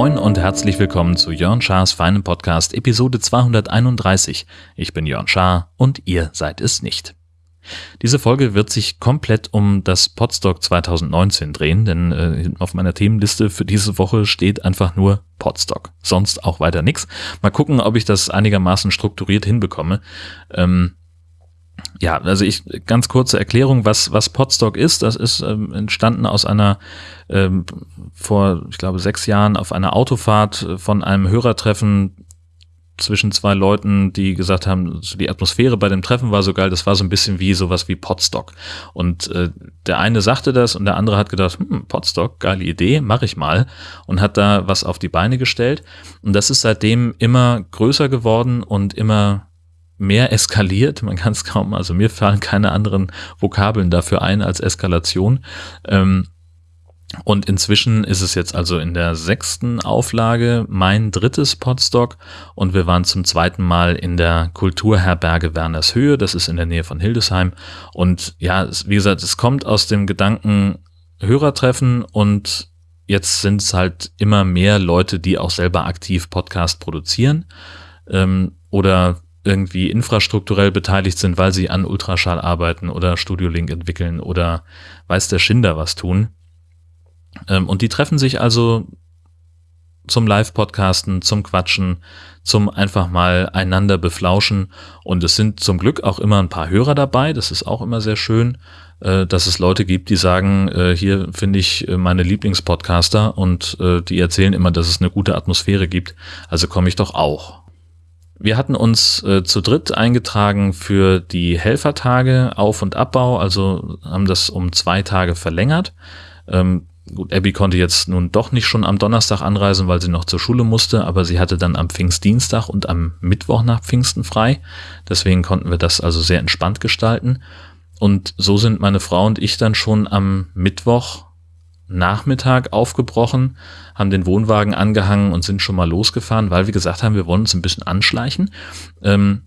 Moin und herzlich willkommen zu Jörn Schars feinem Podcast Episode 231. Ich bin Jörn Schaar und ihr seid es nicht. Diese Folge wird sich komplett um das Podstock 2019 drehen, denn äh, auf meiner Themenliste für diese Woche steht einfach nur Podstock. Sonst auch weiter nichts. Mal gucken, ob ich das einigermaßen strukturiert hinbekomme. Ähm, ja, also ich ganz kurze Erklärung, was was Podstock ist. Das ist ähm, entstanden aus einer ähm, vor, ich glaube, sechs Jahren auf einer Autofahrt von einem Hörertreffen zwischen zwei Leuten, die gesagt haben, die Atmosphäre bei dem Treffen war so geil, das war so ein bisschen wie sowas wie Podstock. Und äh, der eine sagte das und der andere hat gedacht, hm, Podstock, geile Idee, mache ich mal und hat da was auf die Beine gestellt. Und das ist seitdem immer größer geworden und immer mehr eskaliert. Man kann es kaum, also mir fallen keine anderen Vokabeln dafür ein als Eskalation. Ähm, und inzwischen ist es jetzt also in der sechsten Auflage mein drittes Podstock und wir waren zum zweiten Mal in der Kulturherberge Werners Höhe, das ist in der Nähe von Hildesheim. Und ja, wie gesagt, es kommt aus dem Gedanken Hörertreffen und jetzt sind es halt immer mehr Leute, die auch selber aktiv Podcast produzieren ähm, oder irgendwie infrastrukturell beteiligt sind, weil sie an Ultraschall arbeiten oder Studio Link entwickeln oder weiß der Schinder was tun. Ähm, und die treffen sich also zum Live-Podcasten, zum Quatschen, zum einfach mal einander beflauschen. Und es sind zum Glück auch immer ein paar Hörer dabei. Das ist auch immer sehr schön, äh, dass es Leute gibt, die sagen, äh, hier finde ich äh, meine Lieblingspodcaster und die erzählen immer, dass es eine gute Atmosphäre gibt. Also komme ich doch auch. Wir hatten uns äh, zu dritt eingetragen für die Helfertage Auf- und Abbau, also haben das um zwei Tage verlängert. Ähm, gut, Abby konnte jetzt nun doch nicht schon am Donnerstag anreisen, weil sie noch zur Schule musste, aber sie hatte dann am Pfingstdienstag und am Mittwoch nach Pfingsten frei. Deswegen konnten wir das also sehr entspannt gestalten. Und so sind meine Frau und ich dann schon am Mittwoch Nachmittag aufgebrochen, haben den Wohnwagen angehangen und sind schon mal losgefahren, weil wir gesagt haben, wir wollen uns ein bisschen anschleichen. Ähm,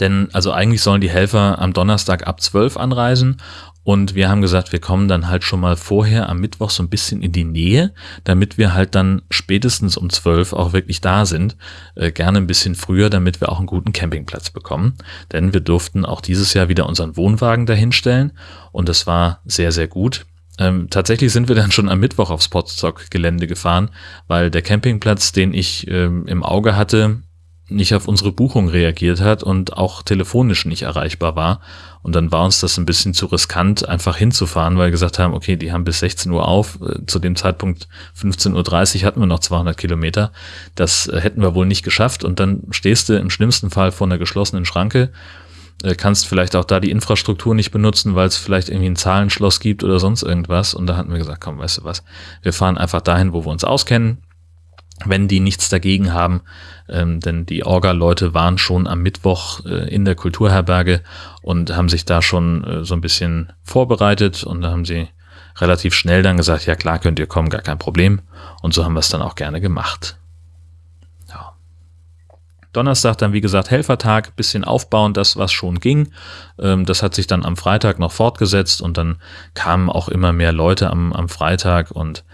denn also eigentlich sollen die Helfer am Donnerstag ab 12 anreisen und wir haben gesagt, wir kommen dann halt schon mal vorher am Mittwoch so ein bisschen in die Nähe, damit wir halt dann spätestens um 12 auch wirklich da sind. Äh, gerne ein bisschen früher, damit wir auch einen guten Campingplatz bekommen. Denn wir durften auch dieses Jahr wieder unseren Wohnwagen dahinstellen und das war sehr, sehr gut. Ähm, tatsächlich sind wir dann schon am Mittwoch aufs Potstock-Gelände gefahren, weil der Campingplatz, den ich ähm, im Auge hatte, nicht auf unsere Buchung reagiert hat und auch telefonisch nicht erreichbar war. Und dann war uns das ein bisschen zu riskant, einfach hinzufahren, weil wir gesagt haben, okay, die haben bis 16 Uhr auf. Äh, zu dem Zeitpunkt 15.30 Uhr hatten wir noch 200 Kilometer. Das äh, hätten wir wohl nicht geschafft. Und dann stehst du im schlimmsten Fall vor einer geschlossenen Schranke äh, kannst vielleicht auch da die Infrastruktur nicht benutzen, weil es vielleicht irgendwie ein Zahlenschloss gibt oder sonst irgendwas. Und da hatten wir gesagt, komm, weißt du was, wir fahren einfach dahin, wo wir uns auskennen, wenn die nichts dagegen haben. Ähm, denn die Orga-Leute waren schon am Mittwoch äh, in der Kulturherberge und haben sich da schon äh, so ein bisschen vorbereitet und da haben sie relativ schnell dann gesagt, ja klar könnt ihr kommen, gar kein Problem. Und so haben wir es dann auch gerne gemacht. Donnerstag dann, wie gesagt, Helfertag, bisschen aufbauen, das, was schon ging. Ähm, das hat sich dann am Freitag noch fortgesetzt und dann kamen auch immer mehr Leute am, am Freitag und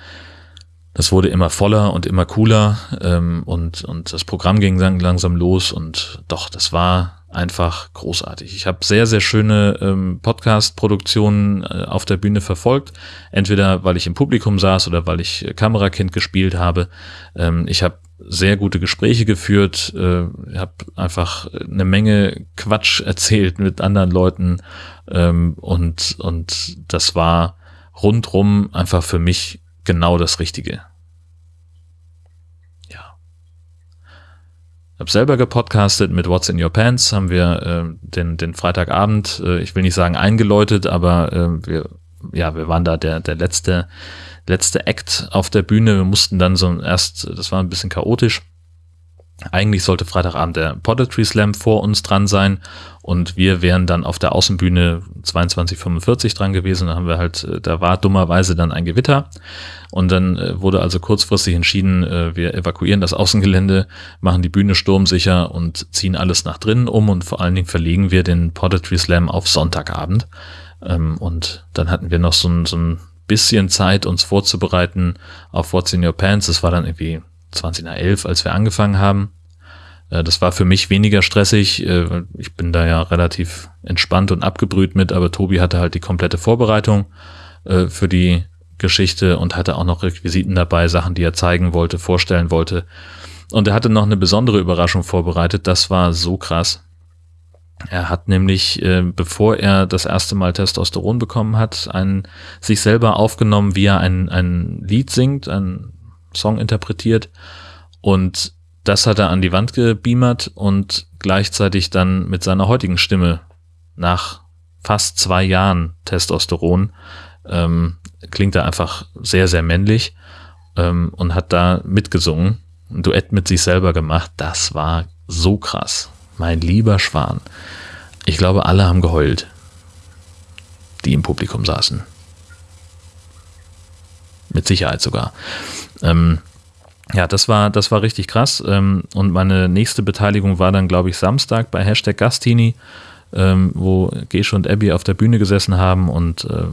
das wurde immer voller und immer cooler ähm, und, und das Programm ging langsam los und doch, das war einfach großartig. Ich habe sehr, sehr schöne ähm, Podcast-Produktionen äh, auf der Bühne verfolgt, entweder weil ich im Publikum saß oder weil ich äh, Kamerakind gespielt habe. Ähm, ich habe sehr gute Gespräche geführt, äh, habe einfach eine Menge Quatsch erzählt mit anderen Leuten ähm, und, und das war rundrum einfach für mich genau das Richtige. Ja. Ich habe selber gepodcastet mit What's in Your Pants, haben wir äh, den, den Freitagabend, äh, ich will nicht sagen eingeläutet, aber äh, wir, ja, wir waren da der, der letzte letzte Act auf der Bühne. Wir mussten dann so erst, das war ein bisschen chaotisch, Eigentlich sollte Freitagabend der Poetry Slam vor uns dran sein und wir wären dann auf der Außenbühne 2245 dran gewesen. Da haben wir halt, äh, da war dummerweise dann ein Gewitter und dann äh, wurde also kurzfristig entschieden, äh, wir evakuieren das Außengelände, machen die Bühne sturmsicher und ziehen alles nach drinnen um und vor allen Dingen verlegen wir den Poetry Slam auf Sonntagabend. Ähm, und dann hatten wir noch so ein, so ein bisschen Zeit, uns vorzubereiten auf What's in Your Pants. Das war dann irgendwie 20 nach 11, als wir angefangen haben. Äh, das war für mich weniger stressig. Äh, ich bin da ja relativ entspannt und abgebrüht mit, aber Tobi hatte halt die komplette Vorbereitung äh, für die Geschichte und hatte auch noch Requisiten dabei, Sachen, die er zeigen wollte, vorstellen wollte. Und er hatte noch eine besondere Überraschung vorbereitet. Das war so krass. Er hat nämlich, bevor er das erste Mal Testosteron bekommen hat, einen, sich selber aufgenommen, wie er ein, ein Lied singt, ein Song interpretiert und das hat er an die Wand gebeamert und gleichzeitig dann mit seiner heutigen Stimme nach fast zwei Jahren Testosteron ähm, klingt er einfach sehr, sehr männlich ähm, und hat da mitgesungen, ein Duett mit sich selber gemacht. Das war so krass. Mein lieber Schwan. Ich glaube, alle haben geheult, die im Publikum saßen. Mit Sicherheit sogar. Ähm, ja, das war, das war richtig krass. Ähm, und meine nächste Beteiligung war dann, glaube ich, Samstag bei Hashtag Gastini, ähm, wo Gesche und Abby auf der Bühne gesessen haben und äh,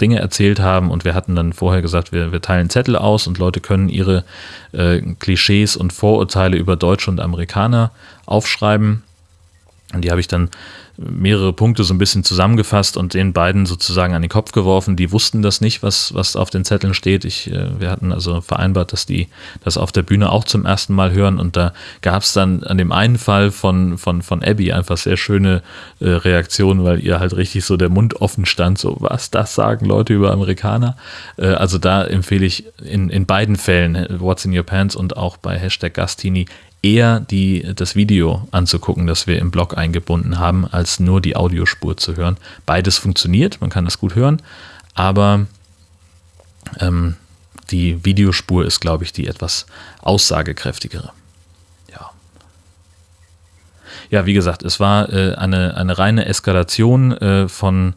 Dinge erzählt haben. Und wir hatten dann vorher gesagt, wir, wir teilen Zettel aus und Leute können ihre äh, Klischees und Vorurteile über Deutsche und Amerikaner aufschreiben. Und die habe ich dann mehrere Punkte so ein bisschen zusammengefasst und den beiden sozusagen an den Kopf geworfen. Die wussten das nicht, was, was auf den Zetteln steht. Ich, äh, wir hatten also vereinbart, dass die das auf der Bühne auch zum ersten Mal hören und da gab es dann an dem einen Fall von, von, von Abby einfach sehr schöne äh, Reaktionen, weil ihr halt richtig so der Mund offen stand, so was das sagen Leute über Amerikaner. Äh, also da empfehle ich in, in beiden Fällen, äh, What's in Your Pants und auch bei Hashtag Gastini, eher die, das Video anzugucken, das wir im Blog eingebunden haben, als nur die Audiospur zu hören. Beides funktioniert, man kann das gut hören, aber ähm, die Videospur ist, glaube ich, die etwas aussagekräftigere. Ja. Ja, wie gesagt, es war äh, eine, eine reine Eskalation äh, von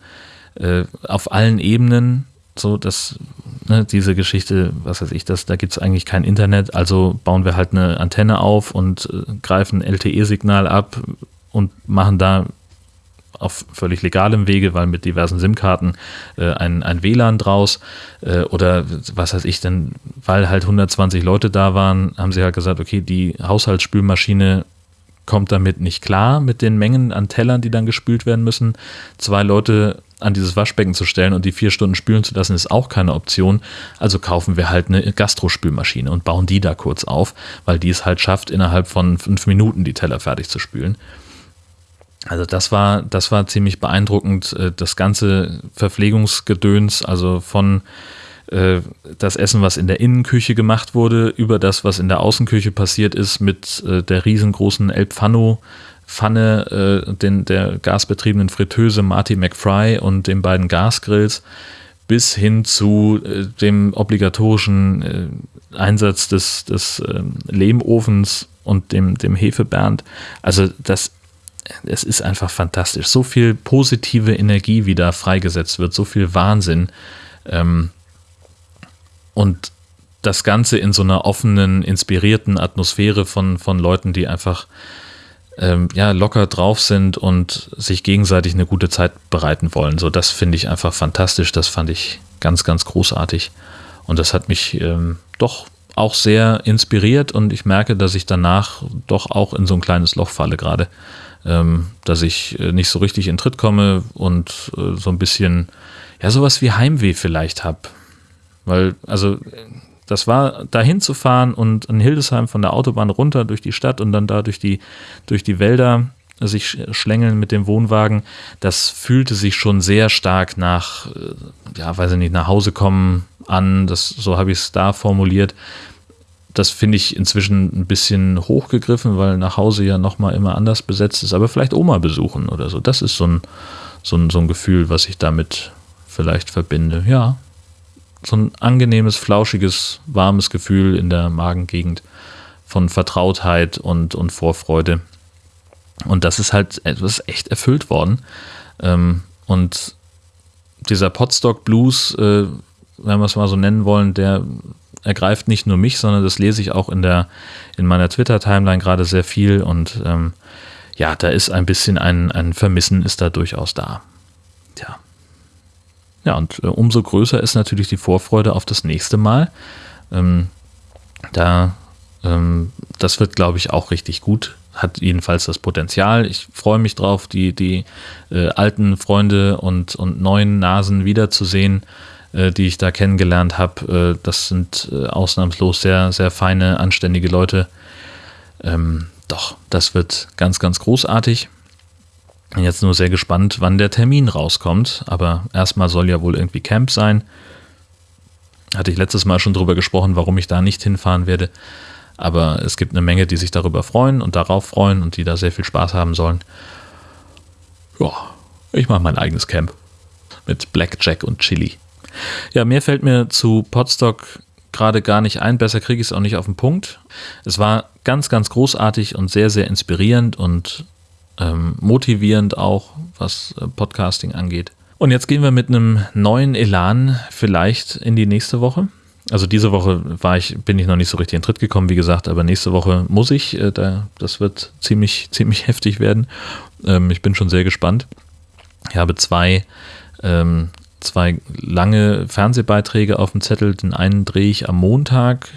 äh, auf allen Ebenen so, dass ne, diese Geschichte, was weiß ich, das, da gibt es eigentlich kein Internet, also bauen wir halt eine Antenne auf und äh, greifen LTE-Signal ab und machen da auf völlig legalem Wege, weil mit diversen SIM-Karten äh, ein, ein WLAN draus äh, oder was weiß ich denn, weil halt 120 Leute da waren, haben sie halt gesagt, okay, die Haushaltsspülmaschine kommt damit nicht klar mit den Mengen an Tellern, die dann gespült werden müssen. Zwei Leute an dieses Waschbecken zu stellen und die vier Stunden spülen zu lassen, ist auch keine Option. Also kaufen wir halt eine Gastrospülmaschine und bauen die da kurz auf, weil die es halt schafft, innerhalb von fünf Minuten die Teller fertig zu spülen. Also das war, das war ziemlich beeindruckend. Äh, das ganze Verpflegungsgedöns, also von äh, das Essen, was in der Innenküche gemacht wurde, über das, was in der Außenküche passiert ist, mit äh, der riesengroßen El Pfanno Pfanne, äh, den, der gasbetriebenen Fritteuse Marty McFry und den beiden Gasgrills bis hin zu äh, dem obligatorischen äh, Einsatz des, des äh, Lehmofens und dem, dem Hefebernd. Also das, es ist einfach fantastisch. So viel positive Energie, wie da freigesetzt wird, so viel Wahnsinn. Ähm, und das Ganze in so einer offenen, inspirierten Atmosphäre von, von Leuten, die einfach ähm, ja, locker drauf sind und sich gegenseitig eine gute Zeit bereiten wollen. So, das finde ich einfach fantastisch. Das fand ich ganz, ganz großartig. Und das hat mich ähm, doch auch sehr inspiriert und ich merke, dass ich danach doch auch in so ein kleines Loch falle gerade. Ähm, dass ich äh, nicht so richtig in Tritt komme und äh, so ein bisschen, ja, sowas wie Heimweh vielleicht habe. Weil, also das war dahin zu fahren und in Hildesheim von der Autobahn runter durch die Stadt und dann da durch die, durch die Wälder sich schlängeln mit dem Wohnwagen, das fühlte sich schon sehr stark nach, äh, ja, weiß ich nicht, nach Hause kommen an. Das, so habe ich es da formuliert. Das finde ich inzwischen ein bisschen hochgegriffen, weil nach Hause ja nochmal immer anders besetzt ist. Aber vielleicht Oma besuchen oder so. Das ist so ein, so ein, so ein Gefühl, was ich damit vielleicht verbinde. Ja, so ein angenehmes, flauschiges, warmes Gefühl in der Magengegend, von Vertrautheit und, und Vorfreude. Und das ist halt etwas echt erfüllt worden. Ähm, und dieser Potstock Blues, äh, wenn wir es mal so nennen wollen, der ergreift nicht nur mich, sondern das lese ich auch in der in meiner Twitter-Timeline gerade sehr viel und ähm, ja, da ist ein bisschen ein, ein Vermissen ist da durchaus da. Tja. Ja, und äh, umso größer ist natürlich die Vorfreude auf das nächste Mal. Ähm, da, ähm, das wird, glaube ich, auch richtig gut. Hat jedenfalls das Potenzial. Ich freue mich drauf, die, die äh, alten Freunde und, und neuen Nasen wiederzusehen, äh, die ich da kennengelernt habe. Äh, das sind äh, ausnahmslos sehr, sehr feine, anständige Leute. Ähm, doch, das wird ganz, ganz großartig. Bin jetzt nur sehr gespannt, wann der Termin rauskommt. Aber erstmal soll ja wohl irgendwie Camp sein. Hatte ich letztes Mal schon drüber gesprochen, warum ich da nicht hinfahren werde. Aber es gibt eine Menge, die sich darüber freuen und darauf freuen und die da sehr viel Spaß haben sollen. Ja, ich mache mein eigenes Camp. Mit Blackjack und Chili. Ja, mehr fällt mir zu Podstock gerade gar nicht ein. Besser kriege ich es auch nicht auf den Punkt. Es war ganz, ganz großartig und sehr, sehr inspirierend und ähm, motivierend auch, was äh, Podcasting angeht. Und jetzt gehen wir mit einem neuen Elan vielleicht in die nächste Woche. Also diese Woche war ich, bin ich noch nicht so richtig in Tritt gekommen, wie gesagt, aber nächste Woche muss ich. Äh, da, das wird ziemlich, ziemlich heftig werden. Ähm, ich bin schon sehr gespannt. Ich habe zwei, ähm, zwei lange Fernsehbeiträge auf dem Zettel. Den einen drehe ich am Montag,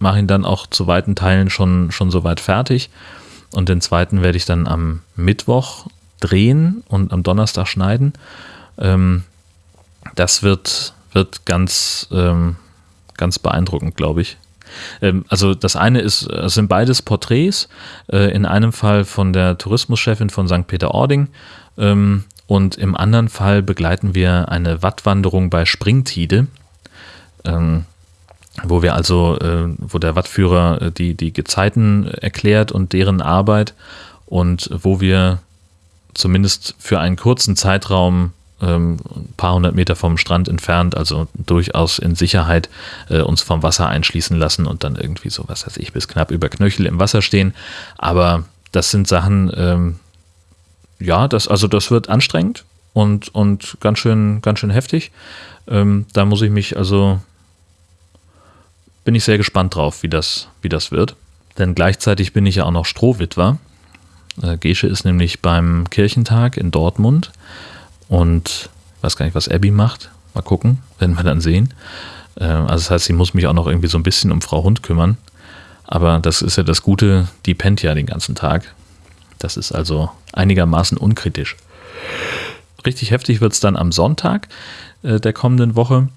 mache ihn dann auch zu weiten Teilen schon, schon soweit fertig. Und den zweiten werde ich dann am Mittwoch drehen und am Donnerstag schneiden. Ähm, das wird, wird ganz, ähm, ganz beeindruckend, glaube ich. Ähm, also das eine ist, es sind beides Porträts, äh, in einem Fall von der Tourismuschefin von St. Peter-Ording ähm, und im anderen Fall begleiten wir eine Wattwanderung bei Springtide. Wo wir also, äh, wo der Wattführer äh, die, die Gezeiten erklärt und deren Arbeit und wo wir zumindest für einen kurzen Zeitraum ähm, ein paar hundert Meter vom Strand entfernt, also durchaus in Sicherheit äh, uns vom Wasser einschließen lassen und dann irgendwie so, was weiß ich, bis knapp über Knöchel im Wasser stehen. Aber das sind Sachen, ähm, ja, das, also das wird anstrengend und, und ganz schön, ganz schön heftig. Ähm, da muss ich mich also bin ich sehr gespannt drauf, wie das, wie das wird. Denn gleichzeitig bin ich ja auch noch Strohwitwer. Äh, Gesche ist nämlich beim Kirchentag in Dortmund und weiß gar nicht, was Abby macht. Mal gucken, werden wir dann sehen. Äh, also das heißt, sie muss mich auch noch irgendwie so ein bisschen um Frau Hund kümmern. Aber das ist ja das Gute, die pennt ja den ganzen Tag. Das ist also einigermaßen unkritisch. Richtig heftig wird es dann am Sonntag äh, der kommenden Woche.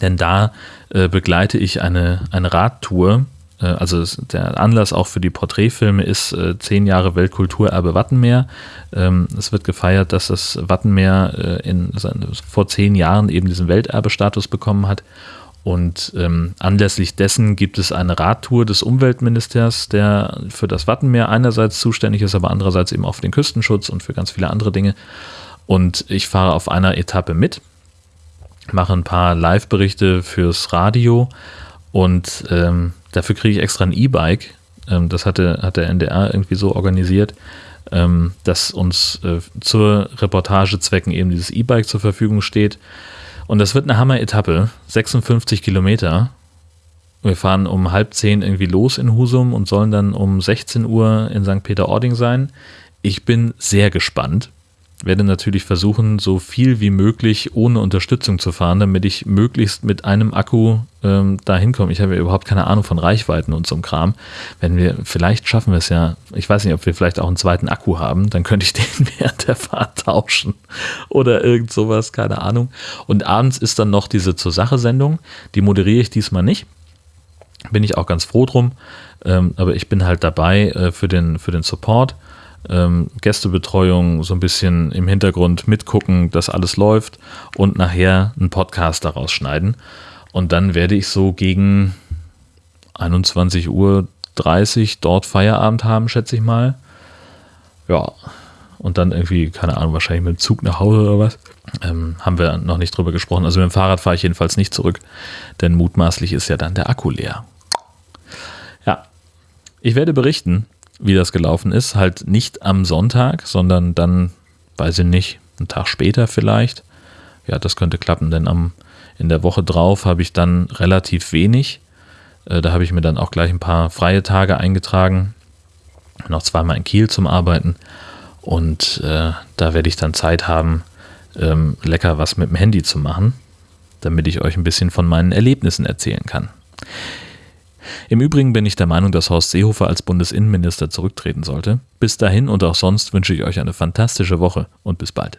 Denn da äh, begleite ich eine, eine Radtour. Äh, also der Anlass auch für die Porträtfilme ist äh, zehn Jahre Weltkulturerbe Wattenmeer. Ähm, es wird gefeiert, dass das Wattenmeer äh, in, vor zehn Jahren eben diesen Welterbestatus bekommen hat. Und ähm, anlässlich dessen gibt es eine Radtour des Umweltministers, der für das Wattenmeer einerseits zuständig ist, aber andererseits eben auch für den Küstenschutz und für ganz viele andere Dinge. Und ich fahre auf einer Etappe mit mache ein paar Live-Berichte fürs Radio und ähm, dafür kriege ich extra ein E-Bike. Ähm, das hatte, hat der NDR irgendwie so organisiert, ähm, dass uns äh, zur Reportagezwecken eben dieses E-Bike zur Verfügung steht. Und das wird eine Hammer-Etappe, 56 Kilometer. Wir fahren um halb zehn irgendwie los in Husum und sollen dann um 16 Uhr in St. Peter-Ording sein. Ich bin sehr gespannt werde natürlich versuchen, so viel wie möglich ohne Unterstützung zu fahren, damit ich möglichst mit einem Akku ähm, da hinkomme. Ich habe ja überhaupt keine Ahnung von Reichweiten und so einem Kram. Wenn wir, vielleicht schaffen wir es ja, ich weiß nicht, ob wir vielleicht auch einen zweiten Akku haben, dann könnte ich den während der Fahrt tauschen oder irgend sowas, keine Ahnung. Und abends ist dann noch diese Zur Sache-Sendung, die moderiere ich diesmal nicht. Bin ich auch ganz froh drum, ähm, aber ich bin halt dabei äh, für, den, für den Support ähm, Gästebetreuung, so ein bisschen im Hintergrund mitgucken, dass alles läuft und nachher einen Podcast daraus schneiden. Und dann werde ich so gegen 21.30 Uhr dort Feierabend haben, schätze ich mal. Ja, und dann irgendwie, keine Ahnung, wahrscheinlich mit dem Zug nach Hause oder was. Ähm, haben wir noch nicht drüber gesprochen. Also mit dem Fahrrad fahre ich jedenfalls nicht zurück, denn mutmaßlich ist ja dann der Akku leer. Ich werde berichten, wie das gelaufen ist. Halt nicht am Sonntag, sondern dann, weiß ich nicht, einen Tag später vielleicht. Ja, das könnte klappen, denn am, in der Woche drauf habe ich dann relativ wenig. Äh, da habe ich mir dann auch gleich ein paar freie Tage eingetragen. Noch zweimal in Kiel zum Arbeiten. Und äh, da werde ich dann Zeit haben, ähm, lecker was mit dem Handy zu machen, damit ich euch ein bisschen von meinen Erlebnissen erzählen kann. Im Übrigen bin ich der Meinung, dass Horst Seehofer als Bundesinnenminister zurücktreten sollte. Bis dahin und auch sonst wünsche ich euch eine fantastische Woche und bis bald.